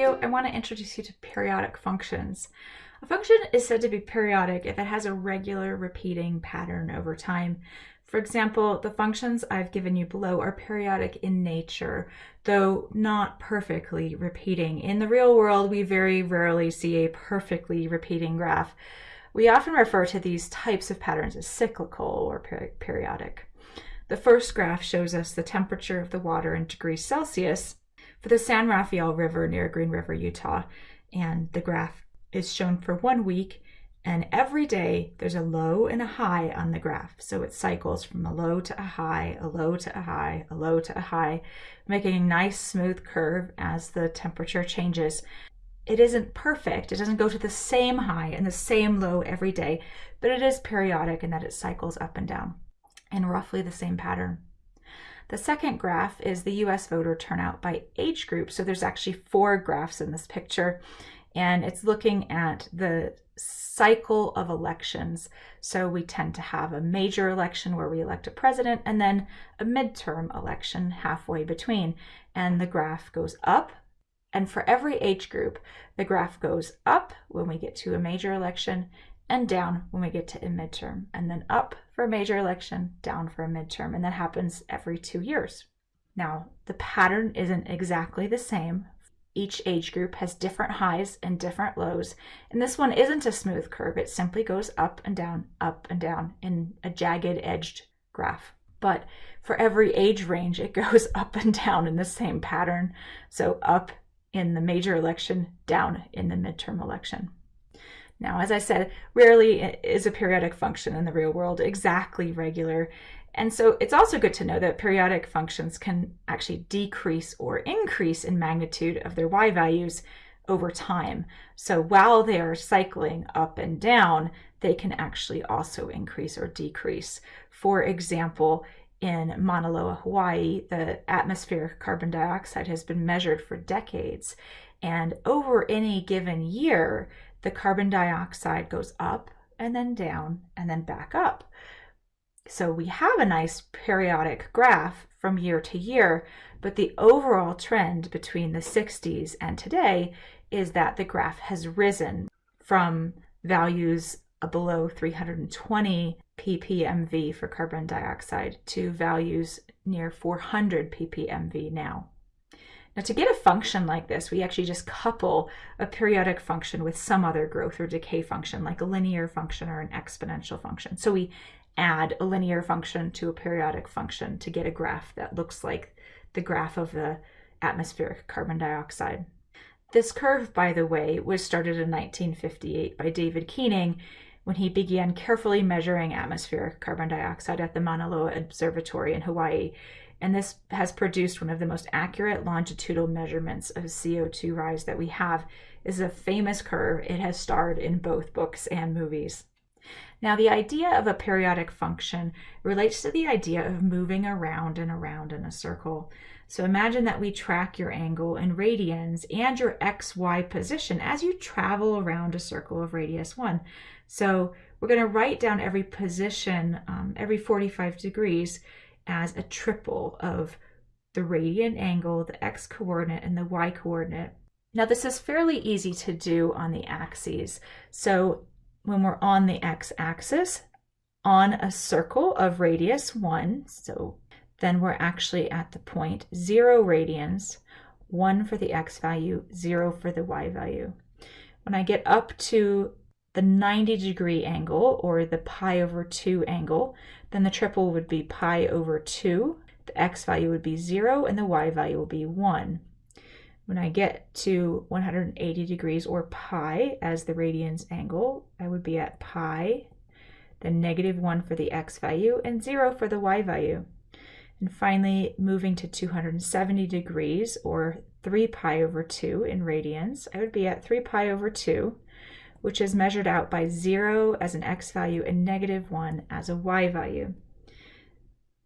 video, I want to introduce you to periodic functions. A function is said to be periodic if it has a regular repeating pattern over time. For example, the functions I've given you below are periodic in nature, though not perfectly repeating. In the real world, we very rarely see a perfectly repeating graph. We often refer to these types of patterns as cyclical or periodic. The first graph shows us the temperature of the water in degrees Celsius for the San Rafael River near Green River, Utah. And the graph is shown for one week and every day there's a low and a high on the graph. So it cycles from a low to a high, a low to a high, a low to a high, making a nice smooth curve as the temperature changes. It isn't perfect. It doesn't go to the same high and the same low every day, but it is periodic in that it cycles up and down in roughly the same pattern. The second graph is the US voter turnout by age group. So there's actually four graphs in this picture and it's looking at the cycle of elections. So we tend to have a major election where we elect a president and then a midterm election halfway between. And the graph goes up. And for every age group, the graph goes up when we get to a major election and down when we get to a midterm, and then up for a major election, down for a midterm. And that happens every two years. Now, the pattern isn't exactly the same each age group has different highs and different lows. And this one isn't a smooth curve. It simply goes up and down, up and down in a jagged edged graph. But for every age range, it goes up and down in the same pattern. So up in the major election, down in the midterm election. Now, as I said, rarely is a periodic function in the real world exactly regular. And so it's also good to know that periodic functions can actually decrease or increase in magnitude of their y values over time. So while they are cycling up and down, they can actually also increase or decrease. For example, in Mauna Loa, Hawaii, the atmospheric carbon dioxide has been measured for decades. And over any given year, the carbon dioxide goes up and then down and then back up. So we have a nice periodic graph from year to year, but the overall trend between the 60s and today is that the graph has risen from values below 320 ppmv for carbon dioxide to values near 400 ppmv now. Now to get a function like this, we actually just couple a periodic function with some other growth or decay function, like a linear function or an exponential function. So we add a linear function to a periodic function to get a graph that looks like the graph of the atmospheric carbon dioxide. This curve, by the way, was started in 1958 by David Keeling when he began carefully measuring atmospheric carbon dioxide at the Mauna Loa Observatory in Hawaii. And this has produced one of the most accurate longitudinal measurements of CO2 rise that we have. This is a famous curve. It has starred in both books and movies. Now, the idea of a periodic function relates to the idea of moving around and around in a circle. So imagine that we track your angle in radians and your xy position as you travel around a circle of radius 1. So we're going to write down every position, um, every 45 degrees, as a triple of the radian angle, the x coordinate, and the y coordinate. Now this is fairly easy to do on the axes. So when we're on the x-axis on a circle of radius 1, so then we're actually at the point 0 radians, 1 for the x value, 0 for the y value. When I get up to the 90 degree angle, or the pi over 2 angle, then the triple would be pi over 2, the x value would be 0, and the y value will be 1. When I get to 180 degrees or pi as the radians angle, I would be at pi, then negative 1 for the x value, and 0 for the y value. And finally, moving to 270 degrees, or 3 pi over 2 in radians, I would be at 3 pi over 2, which is measured out by 0 as an x value and negative 1 as a y value.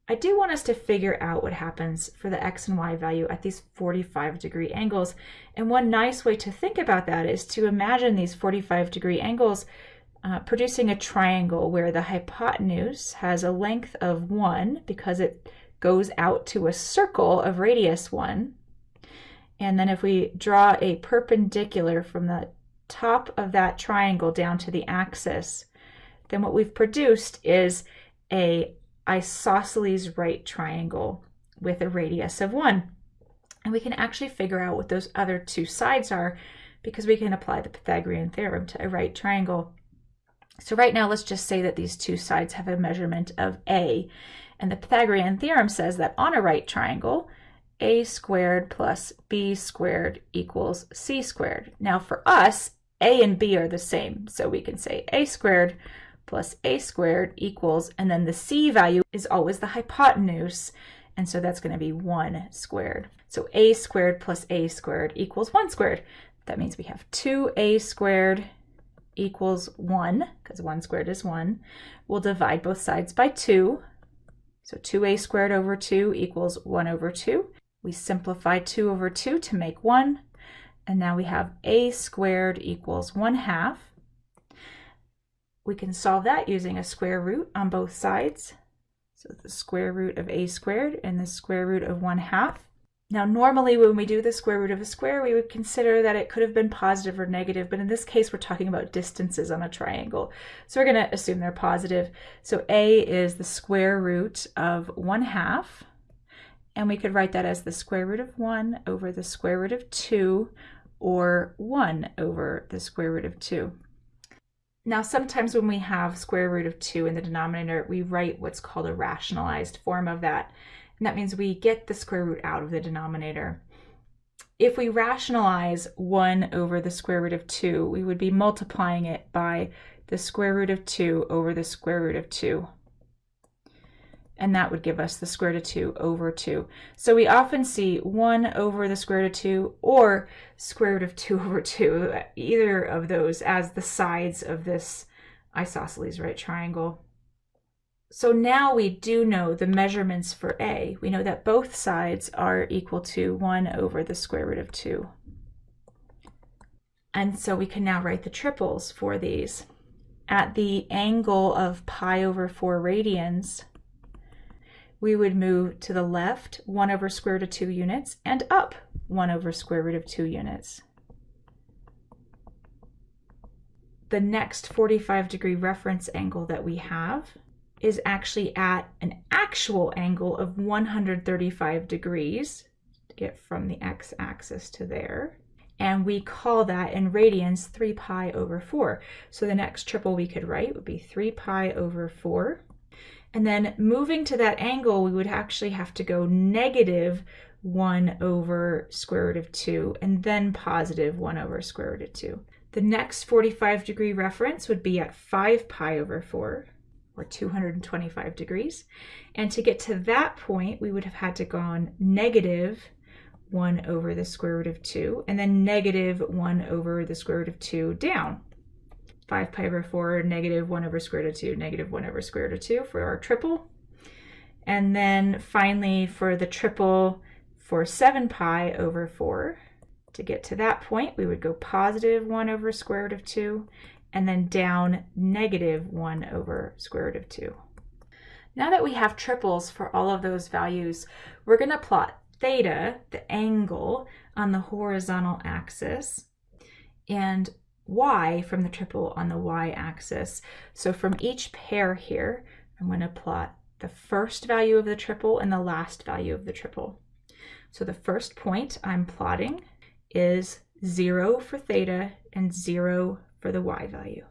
I do want us to figure out what happens for the x and y value at these 45 degree angles. And one nice way to think about that is to imagine these 45 degree angles uh, producing a triangle where the hypotenuse has a length of 1 because it goes out to a circle of radius 1. And then if we draw a perpendicular from the top of that triangle down to the axis, then what we've produced is a isosceles right triangle with a radius of 1. And we can actually figure out what those other two sides are because we can apply the Pythagorean theorem to a right triangle. So right now, let's just say that these two sides have a measurement of a. And the Pythagorean theorem says that on a right triangle, a squared plus b squared equals c squared. Now for us, a and b are the same. So we can say a squared plus a squared equals, and then the c value is always the hypotenuse. And so that's going to be 1 squared. So a squared plus a squared equals 1 squared. That means we have 2a squared equals 1, because 1 squared is 1. We'll divide both sides by 2. So 2a squared over 2 equals 1 over 2. We simplify 2 over 2 to make 1. And now we have a squared equals 1 half. We can solve that using a square root on both sides. So the square root of a squared and the square root of 1 half. Now, normally when we do the square root of a square, we would consider that it could have been positive or negative, but in this case, we're talking about distances on a triangle. So we're going to assume they're positive. So a is the square root of 1 half, and we could write that as the square root of 1 over the square root of 2, or 1 over the square root of 2. Now, sometimes when we have square root of 2 in the denominator, we write what's called a rationalized form of that. And that means we get the square root out of the denominator. If we rationalize 1 over the square root of 2, we would be multiplying it by the square root of 2 over the square root of 2. And that would give us the square root of 2 over 2. So we often see 1 over the square root of 2 or square root of 2 over 2, either of those as the sides of this isosceles right triangle. So now we do know the measurements for A. We know that both sides are equal to 1 over the square root of 2. And so we can now write the triples for these. At the angle of pi over 4 radians, we would move to the left 1 over square root of 2 units and up 1 over square root of 2 units. The next 45 degree reference angle that we have is actually at an actual angle of 135 degrees to get from the x-axis to there. And we call that in radians 3 pi over 4. So the next triple we could write would be 3 pi over 4. And then moving to that angle, we would actually have to go negative 1 over square root of 2 and then positive 1 over square root of 2. The next 45 degree reference would be at 5 pi over 4 or 225 degrees. And to get to that point, we would have had to gone negative 1 over the square root of 2, and then negative 1 over the square root of 2 down. 5 pi over 4, negative 1 over square root of 2, negative 1 over square root of 2 for our triple. And then finally for the triple for 7 pi over 4, to get to that point, we would go positive 1 over square root of 2, and then down negative 1 over square root of 2. Now that we have triples for all of those values, we're going to plot theta, the angle, on the horizontal axis, and y from the triple on the y-axis. So from each pair here, I'm going to plot the first value of the triple and the last value of the triple. So the first point I'm plotting is 0 for theta and 0 for the y value.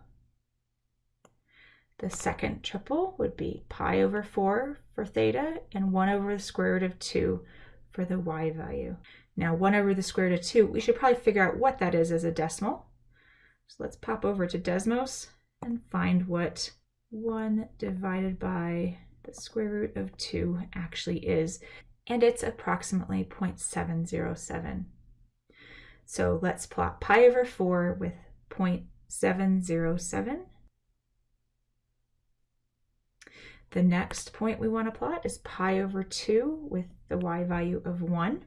The second triple would be pi over 4 for theta and 1 over the square root of 2 for the y value. Now 1 over the square root of 2, we should probably figure out what that is as a decimal. So let's pop over to Desmos and find what 1 divided by the square root of 2 actually is. And it's approximately 0.707. So let's plot pi over 4 with 0.707. The next point we want to plot is pi over 2 with the y value of 1.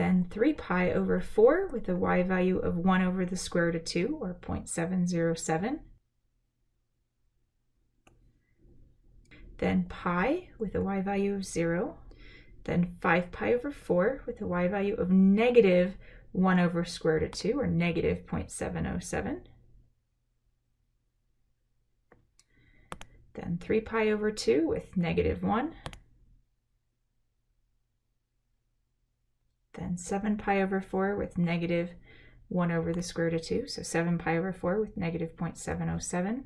Then 3 pi over 4 with a y value of 1 over the square root of 2, or 0.707. Then pi with a y value of 0. then 5 pi over 4 with a y value of negative 1 over square root of 2, or negative 0.707. Then 3 pi over 2 with negative 1. Then 7 pi over 4 with negative 1 over the square root of 2, so 7 pi over 4 with negative 0.707.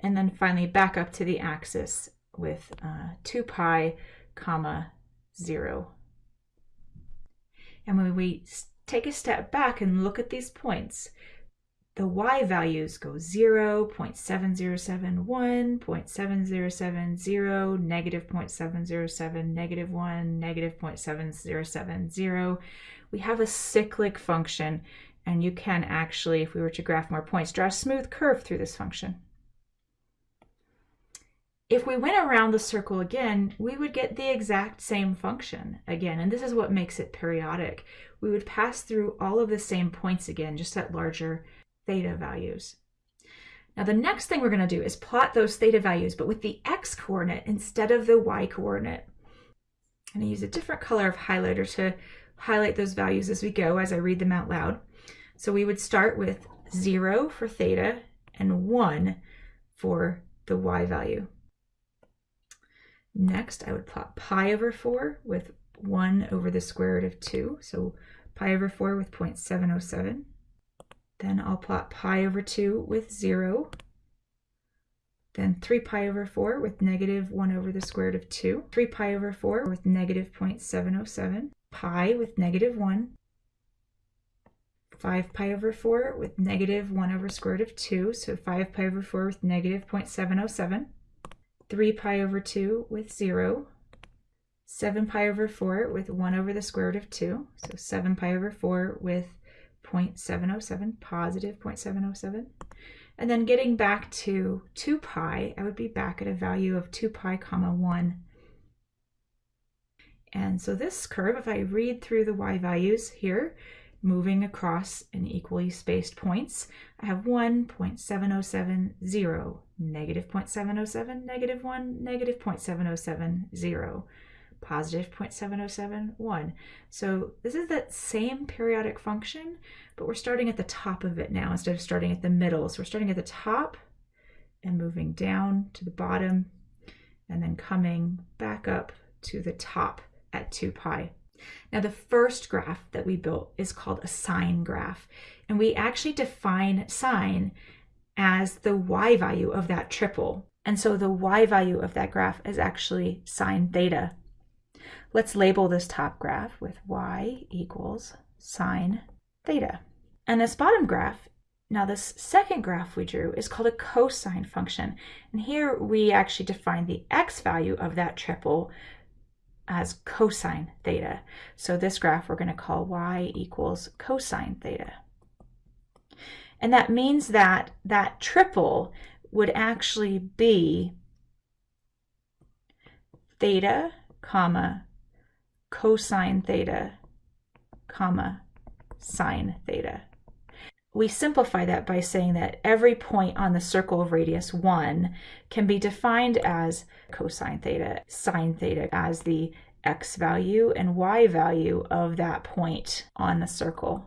And then finally back up to the axis with uh, 2 pi comma 0. And when we take a step back and look at these points, the y values go 0, 0.7071, 0.7070, negative 0.707, negative 1, negative 0.7070. We have a cyclic function, and you can actually, if we were to graph more points, draw a smooth curve through this function. If we went around the circle again, we would get the exact same function again, and this is what makes it periodic. We would pass through all of the same points again, just at larger theta values. Now the next thing we're going to do is plot those theta values, but with the x-coordinate instead of the y-coordinate. I'm going to use a different color of highlighter to highlight those values as we go, as I read them out loud. So we would start with 0 for theta and 1 for the y value. Next, I would plot pi over 4 with 1 over the square root of 2, so pi over 4 with 0.707. Then I'll plot pi over 2 with 0. Then 3 pi over 4 with negative 1 over the square root of 2. 3 pi over 4 with negative 0.707. Pi with negative 1. 5 pi over 4 with negative 1 over square root of 2. So 5 pi over 4 with negative 0.707. 3 pi over 2 with 0, 7 pi over 4 with 1 over the square root of 2, so 7 pi over 4 with 0.707, positive 0.707. And then getting back to 2 pi, I would be back at a value of 2 pi comma 1. And so this curve, if I read through the y values here, moving across in equally spaced points, I have 1.707, 0, negative 0.707, negative 1, negative 0.707, 0, positive 0.707, 1. So this is that same periodic function, but we're starting at the top of it now instead of starting at the middle. So we're starting at the top and moving down to the bottom and then coming back up to the top at 2 pi. Now the first graph that we built is called a sine graph. And we actually define sine as the y value of that triple. And so the y value of that graph is actually sine theta. Let's label this top graph with y equals sine theta. And this bottom graph, now this second graph we drew is called a cosine function. And here we actually define the x value of that triple as cosine theta. So this graph we're going to call y equals cosine theta. And that means that that triple would actually be theta, comma, cosine theta, comma, sine theta. We simplify that by saying that every point on the circle of radius 1 can be defined as cosine theta, sine theta as the x value and y value of that point on the circle.